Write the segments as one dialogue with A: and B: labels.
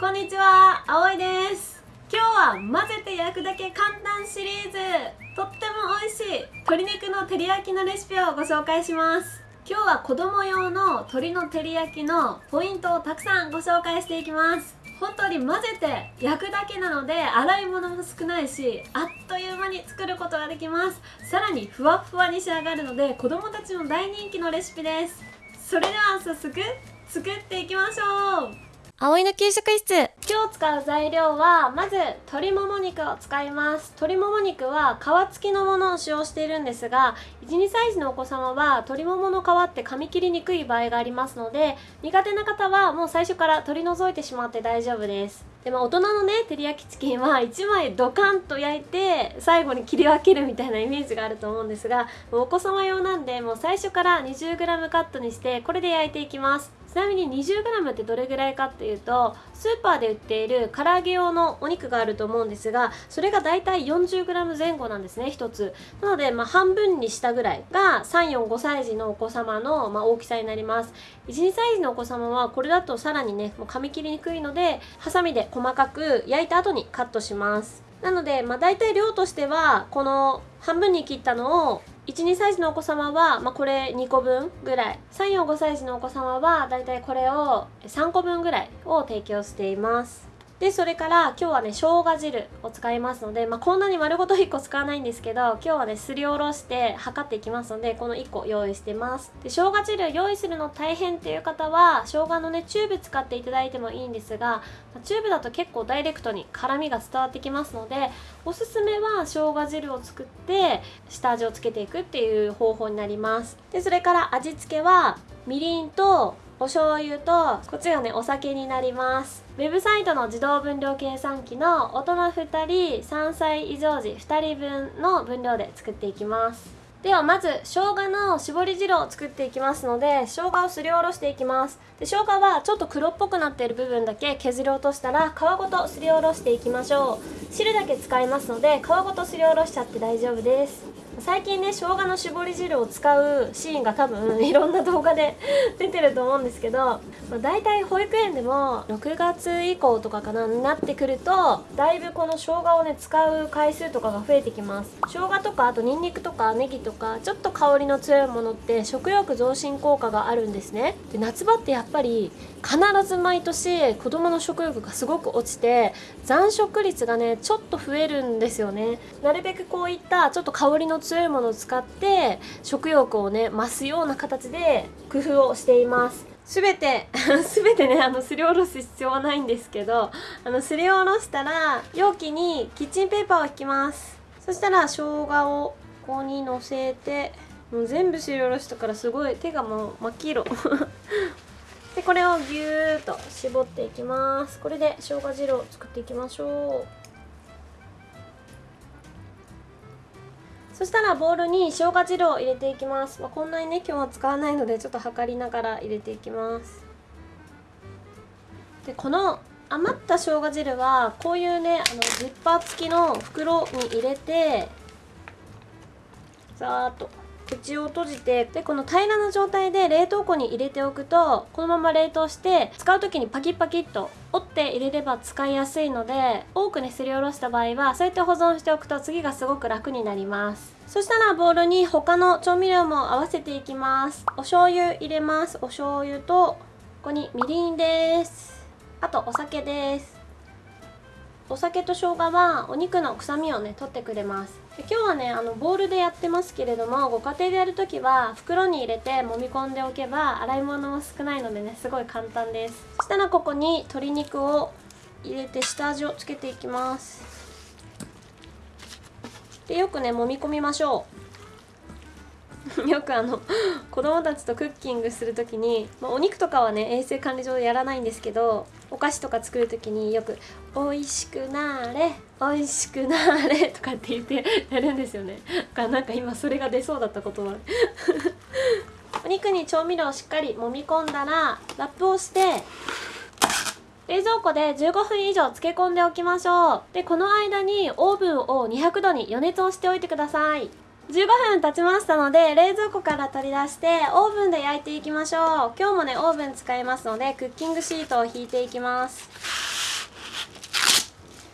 A: こんにちは、あおいです。今日は混ぜて焼くだけ簡単シリーズ。とっても美味しい鶏肉の照り焼きのレシピをご紹介します。今日は子供用の鶏の照り焼きのポイントをたくさんご紹介していきます。本当に混ぜて焼くだけなので洗い物も少ないしあっという間に作ることができます。さらにふわふわに仕上がるので子供たちも大人気のレシピです。それでは早速作っていきましょう。
B: 葵の給食室。
A: 今日使う材料はまず鶏もも肉を使います。鶏もも肉は皮付きのものを使用しているんですが12歳児のお子様は鶏ももの皮って噛み切りにくい場合がありますので苦手な方はもう最初から取り除いてしまって大丈夫です。でも大人のね照り焼きチキンは1枚ドカンと焼いて最後に切り分けるみたいなイメージがあると思うんですがお子様用なんでもう最初から 20g カットにしてこれで焼いていきます。ちなみに 20g ってどれぐらいかっていうとスーパーで売っている唐揚げ用のお肉があると思うんですがそれがだいたい 40g 前後なんですね1つ。なので、まあ、半分にしたぐらいが345歳児のお子様の、まあ、大きさになります。12歳児のお子様はこれだとさらにねもう噛み切りにくいのでハサミで細かく焼いた後にカットします。なので、まあ、大体量としてはこの半分に切ったのを12歳児のお子様は、まあ、これ2個分ぐらい。345歳児のお子様はだいたいこれを3個分ぐらいを提供しています。でそれから今日はね生姜汁を使いますので、まあ、こんなに丸ごと1個使わないんですけど今日はねすりおろして測っていきますのでこの1個用意してます。で生姜汁用意するの大変っていう方は生姜のねチューブ使っていただいてもいいんですがチューブだと結構ダイレクトに辛みが伝わってきますのでおすすめは生姜汁を作って下味をつけていくっていう方法になります。でそれから味付けはみりんとお醤油とこっちがねお酒になります。ウェブサイトの自動分量計算機の大人2人3歳以上時2人分の分量で作っていきます。ではまず生姜の絞り汁を作っていきますので生姜をすりおろしていきます。で生姜はちょっと黒っぽくなっている部分だけ削り落としたら皮ごとすりおろしていきましょう。汁だけ使いますので皮ごとすりおろしちゃって大丈夫です。最近ね生姜の絞り汁を使うシーンが多分 いろんな動画で 出てると思うんですけど、まあ、大体保育園でも6月以降とかかなになってくるとだいぶこの生姜をね使う回数とかが増えてきます。生姜とかあとニンニクとかネギとかちょっと香りの強いものって食欲増進効果があるんですね。で夏場ってやっぱり必ず毎年子供の食欲がすごく落ちて残食率がねちょっと増えるんですよね。なるべくこういったちょっと香りの強いものを使って食欲をね増すような形で工夫をしています。全て 全てねあのすりおろす必要はないんですけどあのすりおろしたら容器にキッチンペーパーを引きます。そしたら生姜をここにのせてもう全部すりおろしたからすごい手がもう真っ黄色。でこれをぎゅーっと絞っていきます。これで生姜汁を作っていきましょう。そしたらボウルに生姜汁を入れていきます、まあ、こんなにね今日は使わないのでちょっと測りながら入れていきます。でこの余った生姜汁はこういうねあのジッパー付きの袋に入れてざーっと口を閉じてでこの平らな状態で冷凍庫に入れておくとこのまま冷凍して使う時にパキッパキッと折って入れれば使いやすいので多くねすりおろした場合はそうやって保存しておくと次がすごく楽になります。そしたらボウルに他の調味料も合わせていきます。お醤油入れます。お醤油とここにみりんです。あとお酒です。お酒と生姜はお肉の臭みをね取ってくれます。で今日はねあのボウルでやってますけれどもご家庭でやるときは袋に入れて揉み込んでおけば洗い物も少ないのでねすごい簡単です。そしたらここに鶏肉を入れて下味をつけていきます。でよくね揉み込みましょう。よくあの子供たちとクッキングする時に、まあ、お肉とかはね衛生管理上やらないんですけどお菓子とか作る時によく「美味しくなれ美味しくなれ 」とかって言ってやるんですよね。だからなんか今それが出そうだったことは。お肉に調味料をしっかり揉み込んだらラップをして冷蔵庫で15分以上漬け込んでおきましょう。でこの間にオーブンを200度に予熱をしておいてください。15分経ちましたので冷蔵庫から取り出してオーブンで焼いていきましょう。今日もねオーブン使いますのでクッキングシートを引いていきます。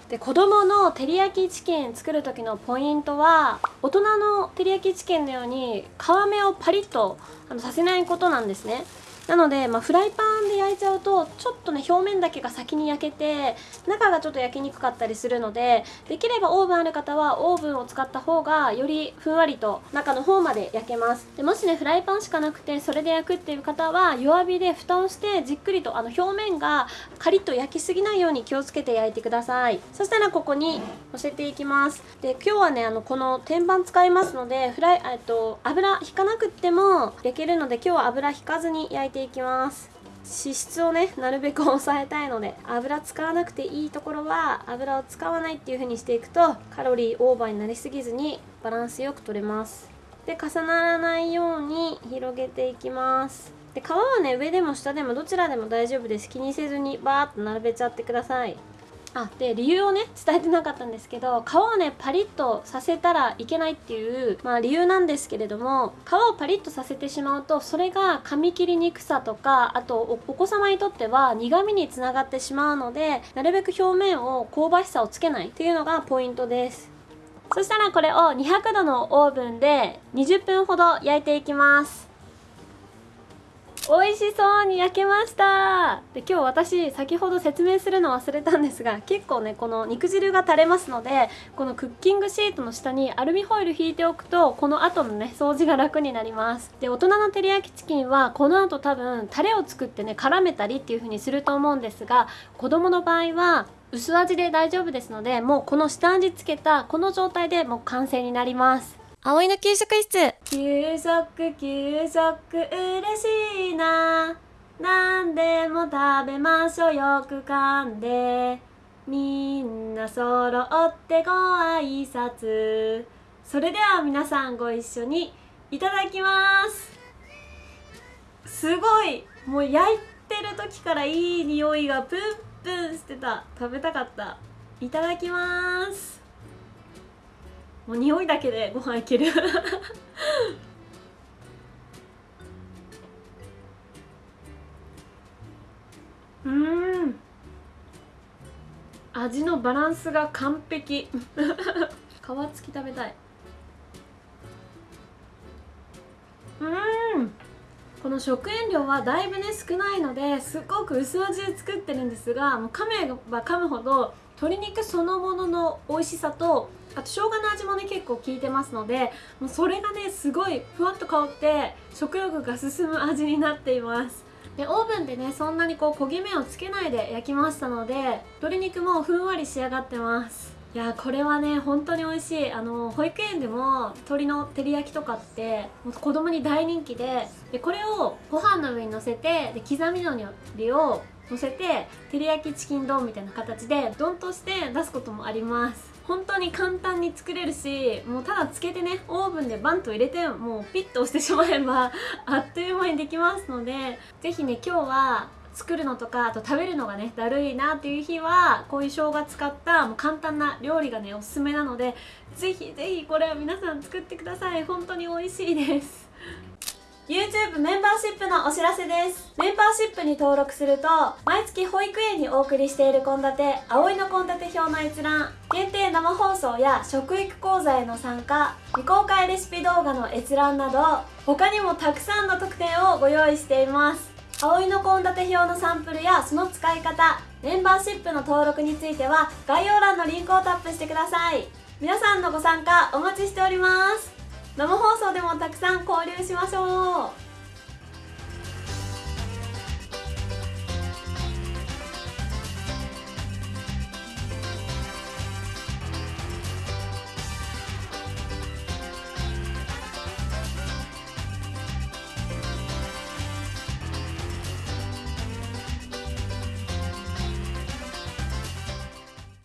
A: で子供の照り焼きチキン作る時のポイントは大人の照り焼きチキンのように皮目をパリッとあのさせないことなんですね。なので、まあ、フライパンで焼いちゃうとちょっとね表面だけが先に焼けて中がちょっと焼きにくかったりするのでできればオーブンある方はオーブンを使った方がよりふんわりと中の方まで焼けます。でもしねフライパンしかなくてそれで焼くっていう方は弱火で蓋をしてじっくりとあの表面がカリッと焼きすぎないように気をつけて焼いてください。そしたらここに乗せていきます。で今日はねあのこの天板使いますのでフライえっと油引かなくても焼けるので今日は油引かずに焼いてていきます。脂質をねなるべく抑えたいので油使わなくていいところは油を使わないっていう風にしていくとカロリーオーバーになりすぎずにバランスよく取れます。で重ならないように広げていきます。で皮はね上でも下でもどちらでも大丈夫です。気にせずにバーッと並べちゃってください。あで理由をね伝えてなかったんですけど皮をねパリッとさせたらいけないっていう、まあ、理由なんですけれども皮をパリッとさせてしまうとそれが噛み切りにくさとかあとお子様にとっては苦味につながってしまうのでなるべく表面を香ばしさをつけないっていうのがポイントです。そしたらこれを200度のオーブンで20分ほど焼いていきます。美味しそうに焼けました。で今日私先ほど説明するの忘れたんですが結構ねこの肉汁が垂れますのでこのクッキングシートの下にアルミホイル引いておくとこの後のね掃除が楽になります。で大人の照り焼きチキンはこの後多分タレを作ってね絡めたりっていう風にすると思うんですが子供の場合は薄味で大丈夫ですのでもうこの下味つけたこの状態でもう完成になります。葵の給食室。給食給食嬉しいな。何でも食べましょう。よく噛んで。みんな揃ってご挨拶。それでは皆さんご一緒にいただきます。すごいもう焼いてる時からいい匂いがプンプンしてた。食べたかった。いただきます。もう匂いだけでご飯いける。うん。味のバランスが完璧。皮付き食べたい。うん。この食塩量はだいぶね少ないのですごく薄味で作ってるんですがもう噛めば噛むほど鶏肉そのものの美味しさとあと生姜の味もね結構効いてますのでもうそれがねすごいふわっと香って食欲が進む味になっています。でオーブンでねそんなにこう焦げ目をつけないで焼きましたので鶏肉もふんわり仕上がってます。いやこれはね本当に美味しい。あの保育園でも鶏の照り焼きとかって子供に大人気ででこれをご飯の上にのせてで刻みのりを乗せて照り焼きチキン丼みたいな形で丼として出すこともあります。本当に簡単に作れるしもうただつけてねオーブンでバンと入れてもうピッと押してしまえば あっという間にできますので是非ね今日は作るのとかあと食べるのがねだるいなっていう日はこういう生姜使ったもう簡単な料理がねおすすめなのでぜひぜひこれは皆さん作ってください。本当に美味しいです。YouTube メンバーシップのお知らせです。メンバーシップに登録すると毎月保育園にお送りしている献立葵の献立表の閲覧限定生放送や食育講座への参加未公開レシピ動画の閲覧など他にもたくさんの特典をご用意しています。葵の献立表のサンプルやその使い方メンバーシップの登録については概要欄のリンクをタップしてください。皆さんのご参加お待ちしております。生放送でもたくさん交流しましょう。